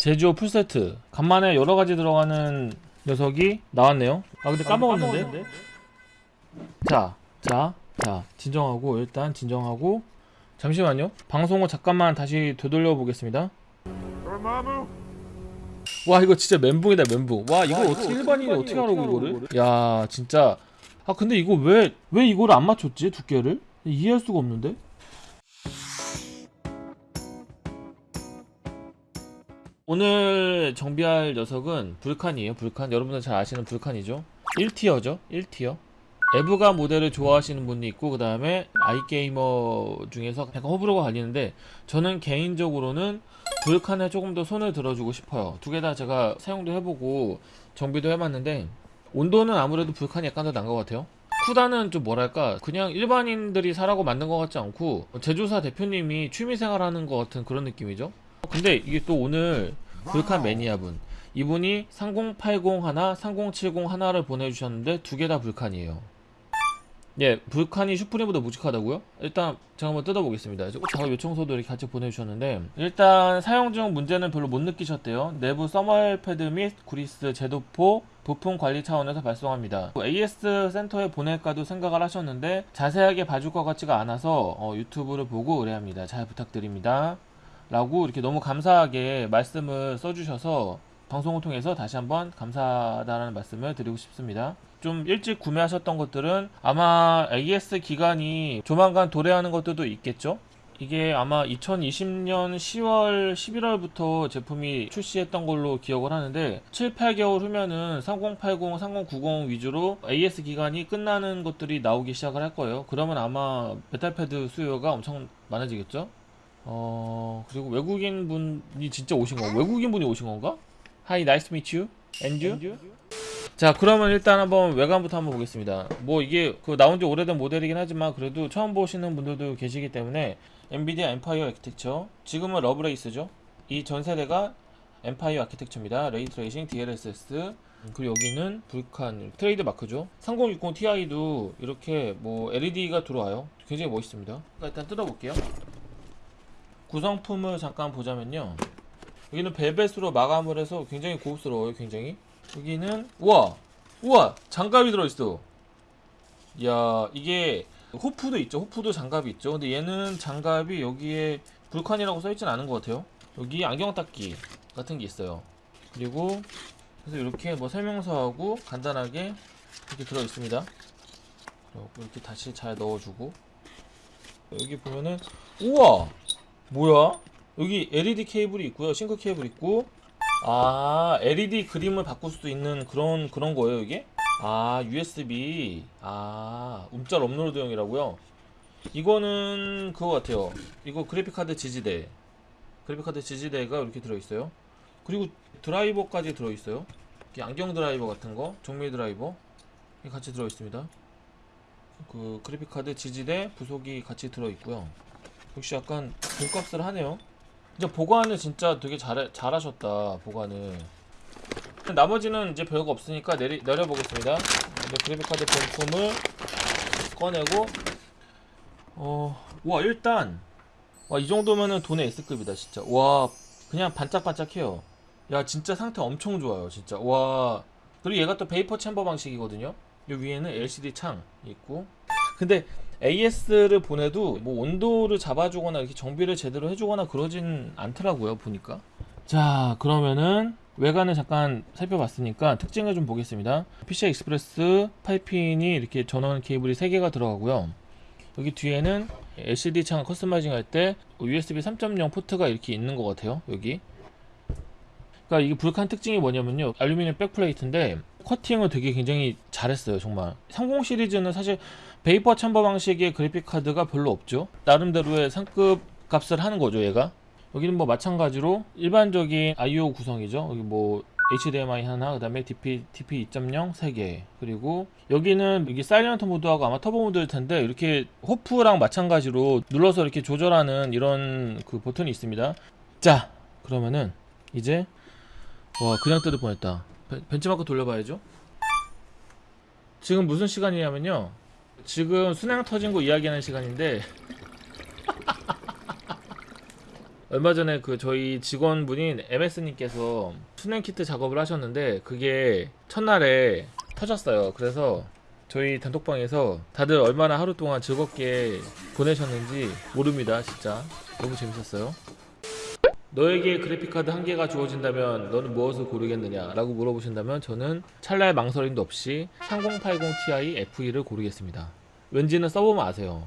제주어 풀세트. 간만에 여러가지 들어가는 녀석이 나왔네요. 아 근데 까먹었는데? 자, 자, 자 진정하고 일단 진정하고. 잠시만요. 방송을 잠깐만 다시 되돌려 보겠습니다. 와 이거 진짜 멘붕이다 멘붕. 와 이거 어떻게 일반인이 어떻게 하라고 이거를? 야 진짜. 아 근데 이거 왜 왜 이거를 안 맞췄지 두께를? 이해할 수가 없는데 오늘 정비할 녀석은 Vulcan이에요 Vulcan. 여러분들 잘 아시는 Vulcan이죠? 1tier죠? 1tier. EVGA 모델을 좋아하시는 분이 있고 그 다음에 iGame 중에서 약간 호불호가 갈리는데 저는 개인적으로는 Vulcan에 조금 더 손을 들어주고 싶어요. 두 개 다 제가 사용도 해보고 정비도 해봤는데 온도는 아무래도 Vulcan이 약간 더 나은 것 같아요. Kudan은 좀 뭐랄까 그냥 일반인들이 사라고 만든 것 같지 않고 제조사 대표님이 취미생활 하는 것 같은 그런 느낌이죠 근데 이게 또 오늘 불칸 매니아분. 이분이 3080 하나 3070 하나를 보내주셨는데 두 개 다 불칸이에요. 예 불칸이 슈프림보다 묵직하다고요? 일단 제가 한번 뜯어보겠습니다. 작업 요청서도 이렇게 같이 보내주셨는데 일단 사용 중 문제는 별로 못 느끼셨대요. 내부 써멀 패드 및 구리스 제도포 부품 관리 차원에서 발송합니다. AS 센터에 보낼까도 생각을 하셨는데 자세하게 봐줄 것 같지가 않아서 어, 유튜브를 보고 의뢰합니다. 잘 부탁드립니다 라고 이렇게 너무 감사하게 말씀을 써주셔서 방송을 통해서 다시 한번 감사하다는 말씀을 드리고 싶습니다. 좀 일찍 구매하셨던 것들은 아마 AS 기간이 조만간 도래하는 것들도 있겠죠? 이게 아마 2020년 10월, 11월부터 제품이 출시했던 걸로 기억을 하는데 7, 8개월 후면은 3080, 3090 위주로 AS 기간이 끝나는 것들이 나오기 시작을 할 거예요. 그러면 아마 thermal pad 수요가 엄청 많아지겠죠? 어 그리고 외국인 분이 진짜 오신 거 외국인 분이 오신 건가? Hi, nice to meet you. And you? 자 그러면 일단 한번 외관부터 한번 보겠습니다. 뭐 이게 그 나온 지 오래된 모델이긴 하지만 그래도 처음 보시는 분들도 계시기 때문에 엔비디아 암페어 아키텍처. 지금은 러브레이스죠. 이 전세대가 암페어 아키텍처입니다. ray tracing DLSS 그리고 여기는 불칸 트레이드 마크죠. 3060 Ti도 이렇게 뭐 LED가 들어와요. 굉장히 멋있습니다. 일단 뜯어볼게요 구성품을 잠깐 보자면요. 여기는 벨벳으로 마감을 해서 굉장히 고급스러워요 굉장히. 여기는 우와! 우와! 장갑이 들어있어. 이야 이게 호프도 있죠. 호프도 장갑이 있죠. 근데 얘는 장갑이 여기에 불칸이라고 써있진 않은 것 같아요. 여기 안경 닦기 같은 게 있어요. 그리고 그래서 이렇게 뭐 설명서하고 간단하게 이렇게 들어있습니다. 이렇게 다시 잘 넣어주고. 여기 보면은 우와 뭐야? 여기 LED 케이블이 있고요. 싱크 케이블 있고. 아 LED 그림을 바꿀 수도 있는 그런 그런 거예요 이게? 아 USB 아 움짤 업로드용이라고요? 이거는 그거 같아요. 이거 그래픽카드 지지대. 그래픽카드 지지대가 이렇게 들어있어요. 그리고 드라이버까지 들어있어요. 안경 드라이버 같은 거 종미 드라이버. 같이 들어있습니다. 그 그래픽카드 지지대 부속이 같이 들어있고요 역시 약간 돈값을 하네요. 진짜 보관을 진짜 되게 잘 잘하셨다 보관을. 나머지는 이제 별거 없으니까 내리, 내려보겠습니다. 이제 그래픽카드 본품을 꺼내고 어 와 일단 와 이 정도면은 돈의 S급이다 진짜. 와 그냥 반짝반짝해요. 야 진짜 상태 엄청 좋아요 진짜. 와 그리고 얘가 또 vapor chamber 방식이거든요. 이 위에는 LCD 창 있고. 근데 AS를 보내도 뭐 온도를 잡아주거나 이렇게 정비를 제대로 해주거나 그러진 않더라고요 보니까. 자 그러면은 외관을 잠깐 살펴봤으니까 특징을 좀 보겠습니다. PCI Express 8핀이 이렇게 전원 케이블이 3개가 들어가고요. 여기 뒤에는 LCD 창 customizing 할 때 USB 3.0 포트가 이렇게 있는 것 같아요 여기. 그러니까 이게 불칸 특징이 뭐냐면요. 알루미늄 backplate인데 커팅을 되게 굉장히 잘했어요 정말. 30 시리즈는 사실 vapor chamber 방식의 그래픽 카드가 별로 없죠. 나름대로의 상급 값을 하는 거죠 얘가. 여기는 뭐 마찬가지로 일반적인 I/O 구성이죠. 여기 뭐 HDMI 하나, 그 다음에 DP, DP 2.0 3개. 그리고 여기는 여기 silent 모드하고 아마 터보 모드일 텐데 이렇게 HOF랑 마찬가지로 눌러서 이렇게 조절하는 이런 그 버튼이 있습니다. 자 그러면은 이제 와 그냥 뜯을 뻔했다 벤- 벤치마크 돌려봐야죠 지금 무슨 시간이냐면요 지금 순양 터진 거 이야기하는 시간인데 얼마 전에 그 저희 직원분인 MS님께서 수냉 키트 작업을 하셨는데 그게 첫날에 터졌어요. 그래서 저희 단톡방에서 다들 얼마나 하루 동안 즐겁게 보내셨는지 모릅니다. 진짜 너무 재밌었어요. 너에게 그래픽카드 한 개가 주어진다면 너는 무엇을 고르겠느냐 라고 물어보신다면 저는 찰나의 망설임도 없이 3080ti F2를 고르겠습니다. 왠지는 써보면 아세요.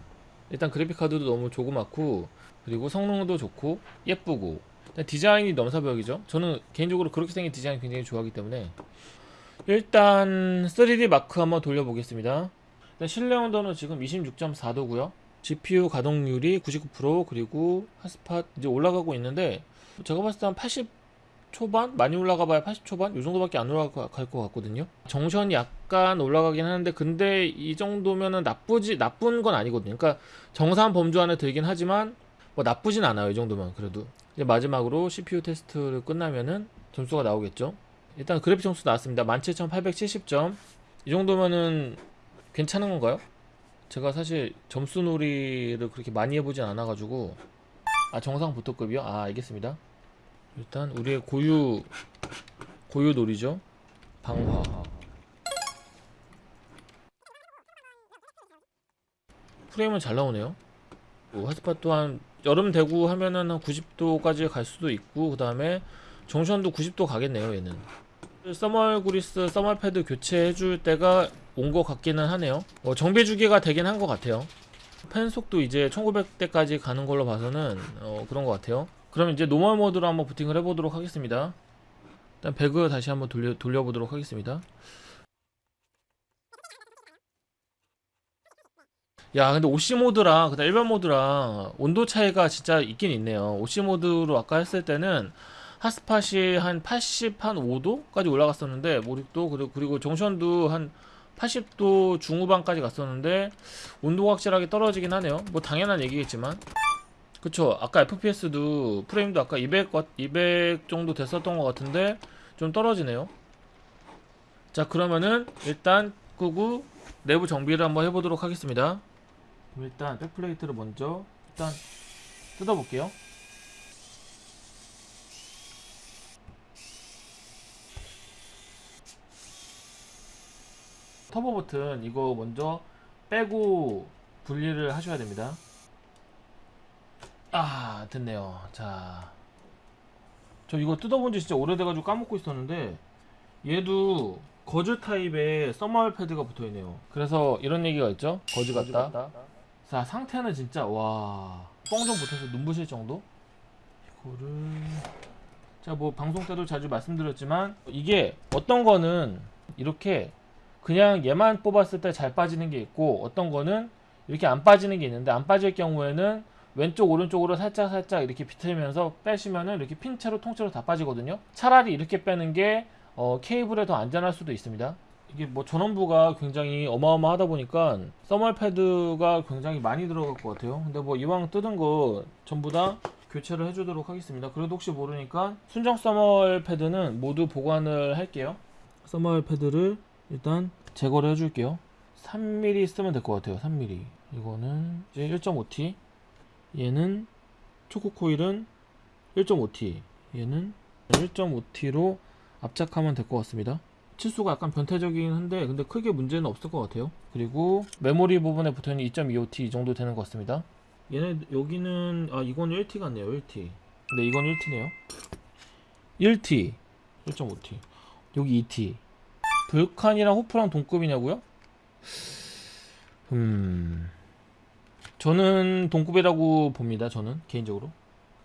일단 그래픽카드도 너무 조그맣고 그리고 성능도 좋고 예쁘고 디자인이 넘사벽이죠. 저는 개인적으로 그렇게 생긴 디자인 굉장히 좋아하기 때문에 일단 3D 마크 한번 돌려보겠습니다. 일단 실내 온도는 지금 26.4도고요. GPU 가동률이 99% 그리고 핫스팟 이제 올라가고 있는데 제가 봤을 때 한 80 초반? 많이 올라가 봐야 80 초반? 이 정도밖에 안 올라갈 것 같거든요. 정션이 약간 올라가긴 하는데 근데 이 정도면은 나쁘지 나쁜 건 아니거든요. 그러니까 정상 범주 안에 들긴 하지만 뭐 나쁘진 않아요. 이 정도면 그래도 이제 마지막으로 CPU 테스트를 끝나면은 점수가 나오겠죠. 일단 그래픽 점수 나왔습니다. 17,870점. 이 정도면은 괜찮은 건가요? 제가 사실 점수 놀이를 그렇게 많이 해보진 않아가지고 아 정상 보토급이요? 아 알겠습니다. 일단 우리의 고유 고유 놀이죠? 방화. 프레임은 잘 나오네요. 뭐 핫스팟 또한 여름 되고 하면은 한 90도까지 갈 수도 있고 그 다음에 junction도 90도 가겠네요 얘는. thermal 구리스 thermal 패드 교체해줄 때가 온 것 같기는 하네요. 어, 정비 주기가 되긴 한 것 같아요 팬 속도 이제 1900대까지 가는 걸로 봐서는 어, 그런 것 같아요. 그럼 이제 normal 모드로 한번 부팅을 해보도록 하겠습니다. 일단 배그 다시 한번 돌려, 돌려보도록 하겠습니다. 야 근데 OC 모드랑 그다음 일반 모드랑 온도 차이가 진짜 있긴 있네요. OC 모드로 아까 했을 때는 핫스팟이 한 80, 한 5도까지 올라갔었는데 몰입도 그리고, 그리고 정션도 한 80도 중후반까지 갔었는데 온도가 확실하게 떨어지긴 하네요. 뭐 당연한 얘기겠지만. 그쵸. 아까 FPS도 프레임도 아까 200, 200 정도 됐었던 것 같은데 좀 떨어지네요. 자 그러면은 일단 끄고 내부 정비를 한번 해보도록 하겠습니다. 일단 백플레이트를 먼저 일단 뜯어볼게요 터보 버튼 이거 먼저 빼고 분리를 하셔야 됩니다. 아 됐네요. 자 저 이거 뜯어본 지 진짜 오래돼가지고 까먹고 있었는데 얘도 거즈 타입의 써멀 패드가 붙어있네요. 그래서 이런 얘기가 있죠? 거즈 같다. 자 상태는 진짜 와 뻥 좀 붙어서 눈부실 정도? 이거를 자 뭐 방송 때도 자주 말씀드렸지만 이게 어떤 거는 이렇게 그냥 얘만 뽑았을 때 잘 빠지는 게 있고 어떤 거는 이렇게 안 빠지는 게 있는데 안 빠질 경우에는 왼쪽 오른쪽으로 살짝 살짝 이렇게 비틀면서 빼시면은 이렇게 핀 채로 통째로 다 빠지거든요. 차라리 이렇게 빼는 게 어, 케이블에 더 안전할 수도 있습니다. 이게 뭐 전원부가 굉장히 어마어마하다 보니까 써멀 패드가 굉장히 많이 들어갈 것 같아요. 근데 뭐 이왕 뜯은 거 전부 다 교체를 해주도록 하겠습니다. 그래도 혹시 모르니까 순정 써멀 패드는 모두 보관을 할게요. 써멀 패드를 일단 제거를 해줄게요. 3mm 쓰면 될 것 같아요 3mm 이거는 이제 1.5T 얘는 초코 코일은 1.5T 얘는 1.5T로 압착하면 될 것 같습니다. 치수가 약간 변태적이긴 한데 근데 크게 문제는 없을 것 같아요. 그리고 메모리 부분에 붙어있는 2.25T 이 정도 되는 것 같습니다. 얘네 여기는 아 이건 1T 같네요 1T 근데 이건 1T네요. 1T 1.5T 여기 2T 불칸이랑 호프랑 동급이냐고요? 음 저는 동급이라고 봅니다 저는 개인적으로.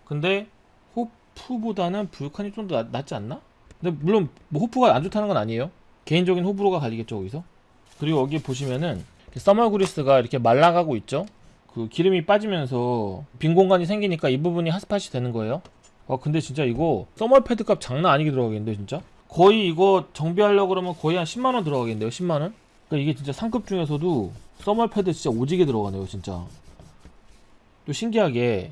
근데 호프보다는 불칸이 좀 더 낫지 않나? 근데 물론 뭐 호프가 안 좋다는 건 아니에요. 개인적인 호불호가 갈리겠죠 거기서. 그리고 여기 보시면은 써멀 그리스가 이렇게 말라가고 있죠? 그 기름이 빠지면서 빈 공간이 생기니까 이 부분이 핫스팟이 되는 거예요. 아 근데 진짜 이거 써멀 패드 값 장난 아니게 들어가겠는데 진짜 거의 이거 정비하려고 그러면 거의 한 10만원 들어가겠는데요 10만원? 그러니까 이게 진짜 상급 중에서도 써멀 패드 진짜 오지게 들어가네요 진짜. 또 신기하게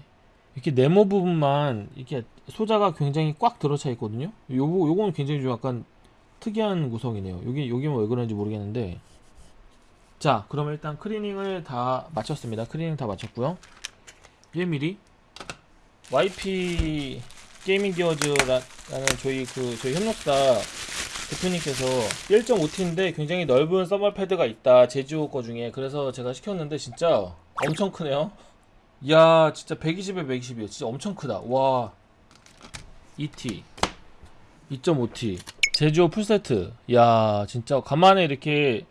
이렇게 네모 부분만 이렇게 소자가 굉장히 꽉 들어차 있거든요? 요거 요거는 굉장히 좀 약간 특이한 구성이네요. 여기 여기만 왜 그런지 모르겠는데. 자 그럼 일단 클리닝을 다 마쳤습니다. 클리닝 다 마쳤고요. 1mm YP 게이밍 기어즈라는 저희 그 저희 협력사 대표님께서 1.5T인데 굉장히 넓은 thermal 패드가 있다 제주오 거 중에. 그래서 제가 시켰는데 진짜 엄청 크네요. 이야 진짜 120에 120이에요. 진짜 엄청 크다. 와. 2T 2.5T 제주오 풀세트. 이야 진짜 간만에 이렇게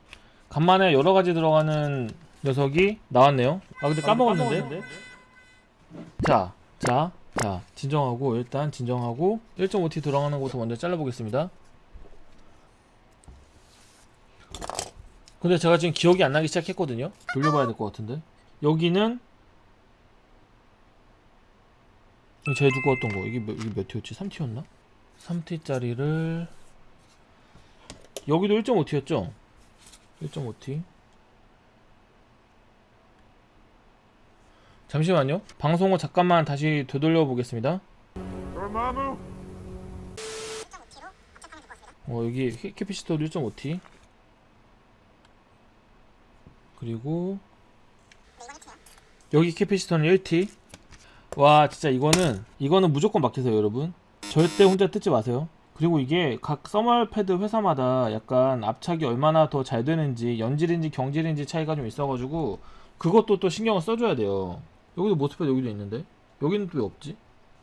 간만에 여러가지 들어가는 녀석이 나왔네요. 아 근데 까먹었는데? 자, 자, 자, 진정하고 일단 진정하고 1.5T 들어가는 곳을 먼저 잘라보겠습니다. 근데 제가 지금 기억이 안 나기 시작했거든요. 돌려봐야 될 것 같은데 여기는 제일 두꺼웠던 거 이게 몇, 이게 몇 T였지? 3T였나? 3T짜리를 여기도 1.5T였죠? 1.5T 잠시만요. 방송을 잠깐만 다시 되돌려 보겠습니다. 어, 여기 ca- capacitor도 1.5T. 그리고 여기 capacitor는 1T. 와, 진짜 이거는 이거는 무조건 맡기세요, 여러분. 절대 혼자 뜯지 마세요. 그리고 이게 각 thermal 패드 회사마다 약간 압착이 얼마나 더 잘 되는지 연질인지 경질인지 차이가 좀 있어가지고 그것도 또 신경을 써줘야 돼요. 여기도 MOSFET 여기도 있는데 여기는 또 왜 없지?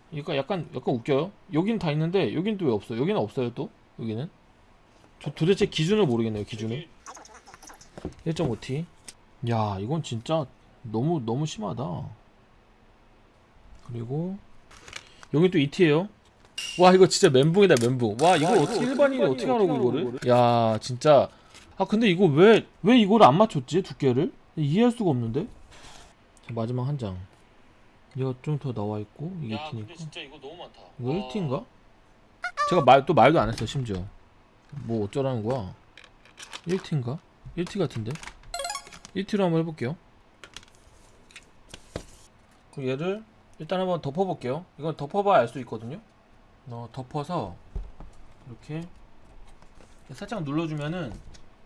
그러니까 약간 약간 웃겨요. 여기는 다 있는데 여기는 또왜 없어? 여기는 없어요 또? 여기는? 도, 도대체 기준을 모르겠네요 기준을. 1.5T. 야 이건 진짜 너무 너무 심하다. 그리고 여기 또 2T예요. 와 이거 진짜 멘붕이다 멘붕. 와 이거 어떻게 일반인이 어떻게 하라고 이거를? 야 진짜. 아 근데 이거 왜 왜 이거를 안 맞췄지 두께를? 이해할 수가 없는데. 자, 마지막 한 장. 이거 좀 더 나와 있고 이게 야, 근데 2T니까. 진짜 이거 너무 많다. 이거 와. 1T인가? 제가 말 또 말도 안 했어 심지어. 뭐 어쩌라는 거야? 1T인가? 1T 같은데? 1T로 한번 해볼게요. 그럼 얘를 일단 한번 덮어볼게요. 이건 덮어봐야 알 수 있거든요. 어, 덮어서 이렇게 살짝 눌러주면은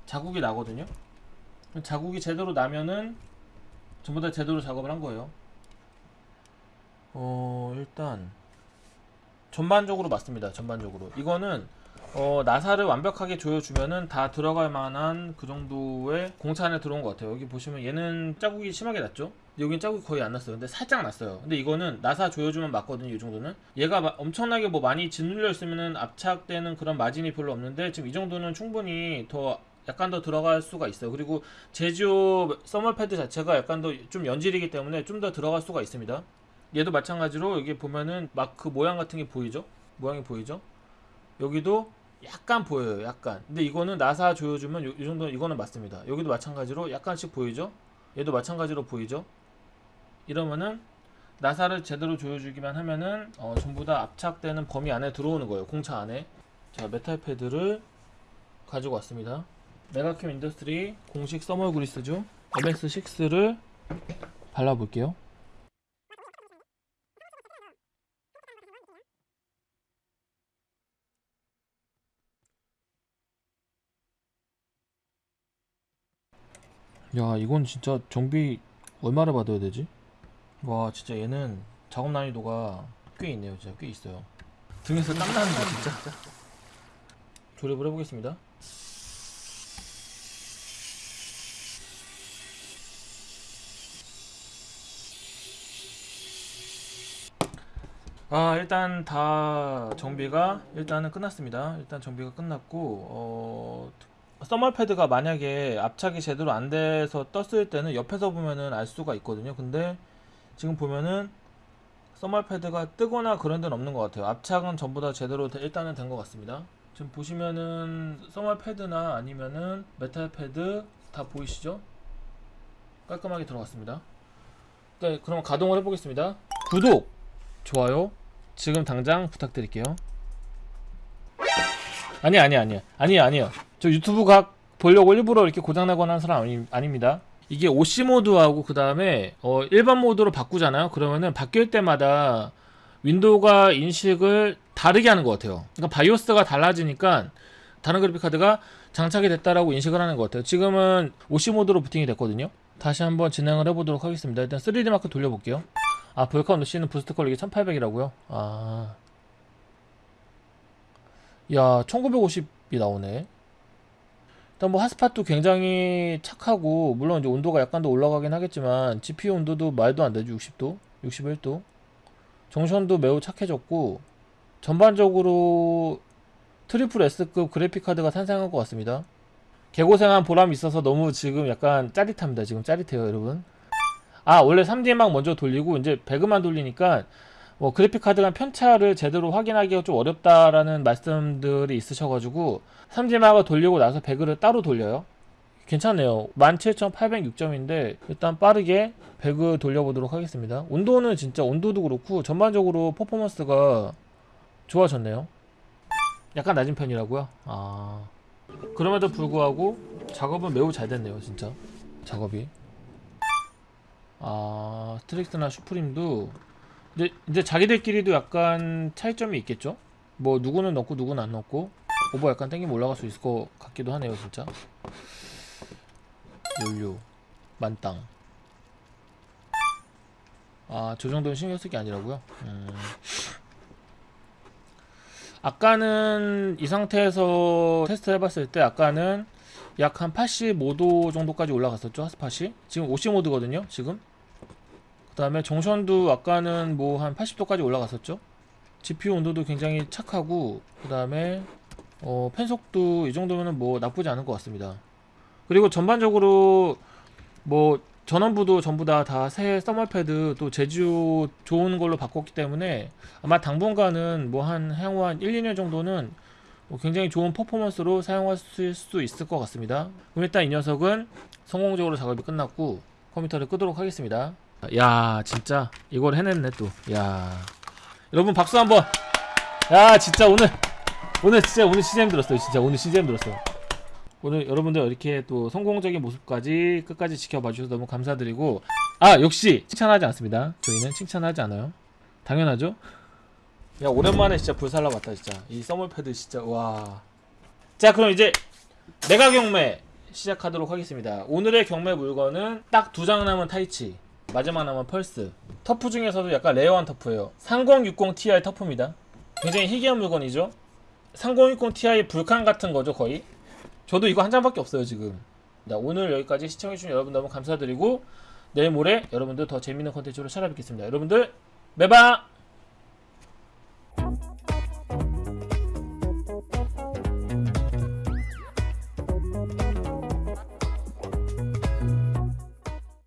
자국이 나거든요. 자국이 제대로 나면은 전부 다 제대로 작업을 한 거예요. 어 일단 전반적으로 맞습니다. 전반적으로 이거는 어, 나사를 완벽하게 조여주면은 다 들어갈 만한 그 정도의 공차 안에 들어온 것 같아요. 여기 보시면 얘는 자국이 심하게 났죠? 여긴 자국이 거의 안 났어요. 근데 살짝 났어요. 근데 이거는 나사 조여주면 맞거든요. 이 정도는. 얘가 마- 엄청나게 뭐 많이 짓눌려 있으면은 압착되는 그런 마진이 별로 없는데 지금 이 정도는 충분히 더 약간 더 들어갈 수가 있어요. 그리고 제지오 서멀 패드 자체가 약간 더 좀 연질이기 때문에 좀 더 들어갈 수가 있습니다. 얘도 마찬가지로 여기 보면은 막그 모양 같은 게 보이죠? 모양이 보이죠? 여기도 약간 보여요. 약간. 근데 이거는 나사 조여주면 요, 이 정도 이거는 맞습니다. 여기도 마찬가지로 약간씩 보이죠? 얘도 마찬가지로 보이죠? 이러면은 나사를 제대로 조여주기만 하면은 어, 전부 다 압착되는 범위 안에 들어오는 거예요. 공차 안에. 자, 메탈 패드를 가지고 왔습니다. 메가큐 인더스트리 공식 thermal 그리스죠. MS6를 발라볼게요. 야 이건 진짜 정비 얼마나 받아야 되지? 와 진짜 얘는 작업 난이도가 꽤 있네요 진짜 꽤 있어요 등에서 땀 나는 거 진짜 조립을 해보겠습니다 아 일단 다 정비가 일단은 끝났습니다 일단 정비가 끝났고 어 서멀 패드가 만약에 압착이 제대로 안 돼서 떴을 때는 옆에서 보면은 알 수가 있거든요. 근데 지금 보면은 thermal 패드가 뜨거나 그런 데는 없는 것 같아요. 압착은 전부 다 제대로 되- 일단은 된 것 같습니다. 지금 보시면은 thermal 패드나 아니면은 메탈 패드 다 보이시죠? 깔끔하게 들어갔습니다. 네, 그럼 가동을 해보겠습니다. 구독, 좋아요, 지금 당장 부탁드릴게요. 아니 아니 아니 아니 아니요. 저 유튜브 각 보려고 일부러 이렇게 고장나거나 하는 사람 아니, 아닙니다. 이게 OC 모드하고 그 다음에 어, 일반 모드로 바꾸잖아요. 그러면은 바뀔 때마다 윈도우가 인식을 다르게 하는 것 같아요. 그러니까 바이오스가 달라지니까 다른 그래픽 카드가 장착이 됐다라고 인식을 하는 것 같아요. 지금은 OC 모드로 부팅이 됐거든요. 다시 한번 진행을 해보도록 하겠습니다. 일단 3D 마크 돌려볼게요. 아 불칸 OC는 boost clock이 1800이라고요? 아. 야 1950이 나오네. 일단 뭐 핫스팟도 굉장히 착하고 물론 이제 온도가 약간 더 올라가긴 하겠지만 GPU 온도도 말도 안 되죠 60도? 61도? junction도 매우 착해졌고 전반적으로 트리플 S급 그래픽 카드가 탄생한 것 같습니다. 개고생한 보람이 있어서 너무 지금 약간 짜릿합니다 지금 짜릿해요 여러분 아 원래 3D마크 먼저 돌리고 이제 배그만 돌리니까 뭐 그래픽 카드가 편차를 제대로 확인하기가 좀 어렵다라는 말씀들이 있으셔가지고 3D막을 돌리고 나서 배그를 따로 돌려요. 괜찮네요. 17,806점인데 일단 빠르게 배그 돌려보도록 하겠습니다. 온도는 진짜 온도도 그렇고 전반적으로 퍼포먼스가 좋아졌네요. 약간 낮은 편이라고요? 아 그럼에도 불구하고 작업은 매우 잘 됐네요, 진짜 작업이. 아 스트릭스나 슈프림도 이제, 이제 자기들끼리도 약간 차이점이 있겠죠? 뭐 누구는 넣고 누구는 안 넣고 오버 약간 땡기면 올라갈 수 있을 것 같기도 하네요 진짜 연료 만땅 아저 정도는 신경 쓸 게 아니라고요? 음. 아까는 이 상태에서 테스트 해봤을 때 아까는 약 한 85도 정도까지 올라갔었죠 핫스팟이? 지금 55도거든요 지금. 그 다음에 정션도 아까는 뭐 한 80도까지 올라갔었죠. GPU 온도도 굉장히 착하고 그 다음에 어, 펜속도 이 정도면은 뭐 나쁘지 않은 것 같습니다. 그리고 전반적으로 뭐 전원부도 전부 다 다 새 서멀패드 또 제주 좋은 걸로 바꿨기 때문에 아마 당분간은 뭐 한 향후 한 1, 2년 정도는 뭐 굉장히 좋은 퍼포먼스로 사용하실 수 있을 것 같습니다. 그럼 일단 이 녀석은 성공적으로 작업이 끝났고 컴퓨터를 끄도록 하겠습니다. 야 진짜 이걸 해냈네 또야. 여러분 박수 한번. 야 진짜 오늘 오늘 진짜 오늘 진짜 힘들었어요. 진짜 오늘 진짜 힘들었어요. 오늘 여러분들 이렇게 또 성공적인 모습까지 끝까지 지켜봐 주셔서 너무 감사드리고. 아 역시 칭찬하지 않습니다. 저희는 칭찬하지 않아요. 당연하죠 야 오랜만에 진짜 불살라 봤다 진짜. 이 써멀패드 진짜 와자 그럼 이제 메가 경매 시작하도록 하겠습니다. 오늘의 경매 물건은 딱 두 장 남은 타이치 마지막 남은 펄스. 터프 중에서도 약간 레어한 터프예요. 3060 Ti 터프입니다. 굉장히 희귀한 물건이죠? 3060 Ti 불칸 같은 거죠 거의? 저도 이거 한 장밖에 없어요 지금. 자, 오늘 여기까지 시청해주신 여러분 너무 감사드리고 내일 모레 여러분들 더 재밌는 컨텐츠로 찾아뵙겠습니다. 여러분들 매바